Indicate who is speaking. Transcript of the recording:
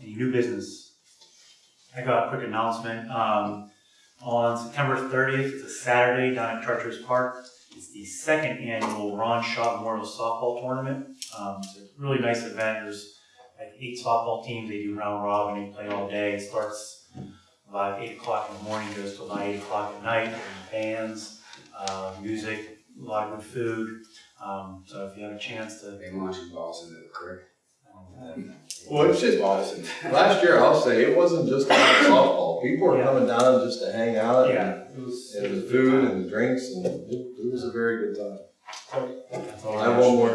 Speaker 1: Any new business? I got a quick announcement. Um, on September thirtieth, it's a Saturday down at Charters Park. It's the second annual Ron Shaw Memorial Softball Tournament. Um, it's a really nice event. There's like eight softball teams. They do round robin. They play all day. It starts about eight o'clock in the morning, goes till about eight o'clock at night. Bands, uh, music, a lot of good food. Um, so if you have a chance to,
Speaker 2: They launching balls into the creek.
Speaker 3: Well, it's just,
Speaker 2: balls into.
Speaker 3: last year, I'll say, it wasn't just about softball. People were
Speaker 1: Yeah.
Speaker 3: coming down just to hang out.
Speaker 1: yeah, it was.
Speaker 3: And it was food and drinks and it, it was a very good time.
Speaker 1: That's all
Speaker 3: I have one more